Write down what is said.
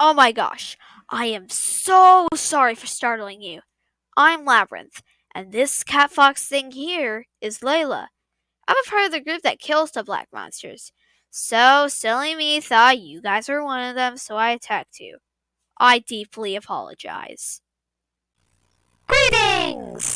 Oh my gosh, I am so sorry for startling you. I'm Labyrinth, and this cat fox thing here is Layla. I'm a part of the group that kills the black monsters. So, silly me thought you guys were one of them, so I attacked you. I deeply apologize. Greetings!